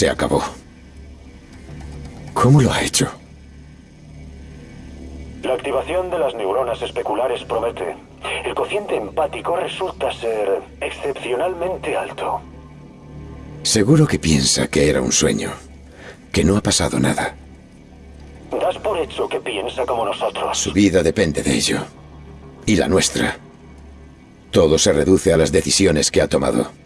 Se acabó. ¿Cómo lo ha hecho? La activación de las neuronas especulares promete. El cociente empático resulta ser excepcionalmente alto. Seguro que piensa que era un sueño, que no ha pasado nada. Das por hecho que piensa como nosotros. Su vida depende de ello. Y la nuestra. Todo se reduce a las decisiones que ha tomado.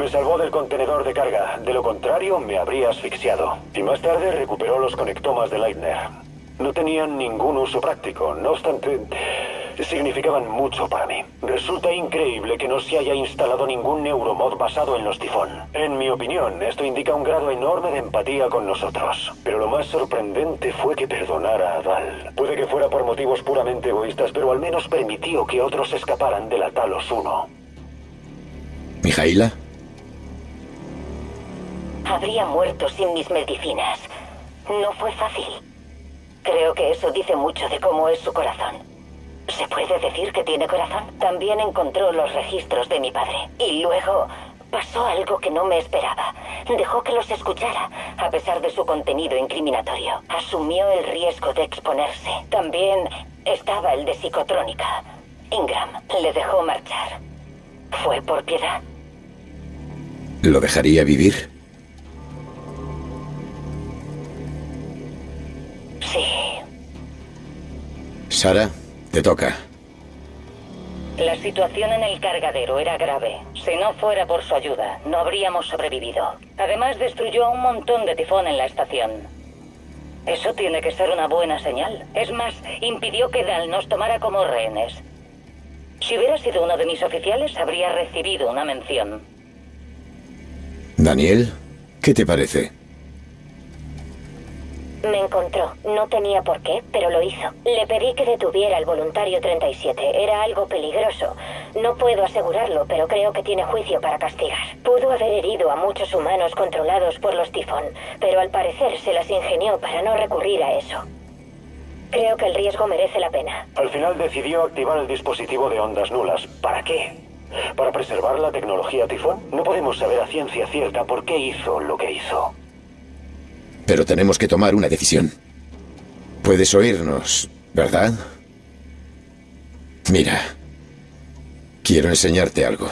Me salvó del contenedor de carga. De lo contrario, me habría asfixiado. Y más tarde recuperó los conectomas de Leitner. No tenían ningún uso práctico. No obstante, significaban mucho para mí. Resulta increíble que no se haya instalado ningún neuromod basado en los tifón. En mi opinión, esto indica un grado enorme de empatía con nosotros. Pero lo más sorprendente fue que perdonara a Dal. Puede que fuera por motivos puramente egoístas, pero al menos permitió que otros escaparan de la Talos 1. ¿Mijaila? Habría muerto sin mis medicinas. No fue fácil. Creo que eso dice mucho de cómo es su corazón. ¿Se puede decir que tiene corazón? También encontró los registros de mi padre. Y luego pasó algo que no me esperaba. Dejó que los escuchara, a pesar de su contenido incriminatorio. Asumió el riesgo de exponerse. También estaba el de psicotrónica. Ingram le dejó marchar. ¿Fue por piedad? ¿Lo dejaría vivir? Sara, te toca. La situación en el cargadero era grave. Si no fuera por su ayuda, no habríamos sobrevivido. Además, destruyó a un montón de tifón en la estación. Eso tiene que ser una buena señal. Es más, impidió que Dal nos tomara como rehenes. Si hubiera sido uno de mis oficiales, habría recibido una mención. Daniel, ¿qué te parece? Me encontró. No tenía por qué, pero lo hizo. Le pedí que detuviera al voluntario 37. Era algo peligroso. No puedo asegurarlo, pero creo que tiene juicio para castigar. Pudo haber herido a muchos humanos controlados por los tifón, pero al parecer se las ingenió para no recurrir a eso. Creo que el riesgo merece la pena. Al final decidió activar el dispositivo de ondas nulas. ¿Para qué? ¿Para preservar la tecnología tifón? No podemos saber a ciencia cierta por qué hizo lo que hizo. Pero tenemos que tomar una decisión. Puedes oírnos, ¿verdad? Mira, quiero enseñarte algo.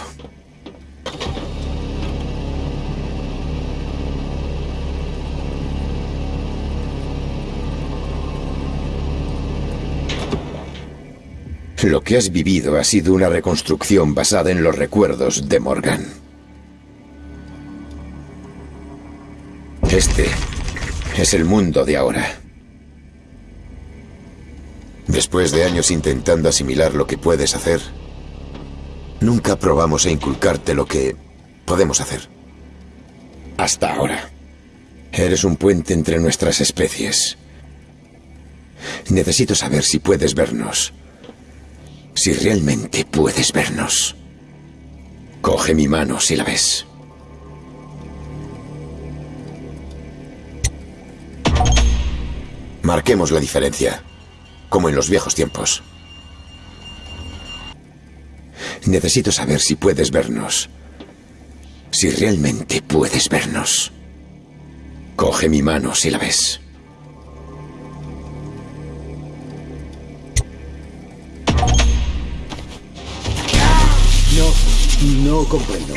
Lo que has vivido ha sido una reconstrucción basada en los recuerdos de Morgan. Este es el mundo de ahora. Después de años intentando asimilar lo que puedes hacer, nunca probamos a inculcarte lo que podemos hacer. Hasta ahora. Eres un puente entre nuestras especies. Necesito saber si puedes vernos. Si realmente puedes vernos. Coge mi mano si la ves. Marquemos la diferencia, como en los viejos tiempos. Necesito saber si puedes vernos. Si realmente puedes vernos. Coge mi mano si la ves. No, no comprendo.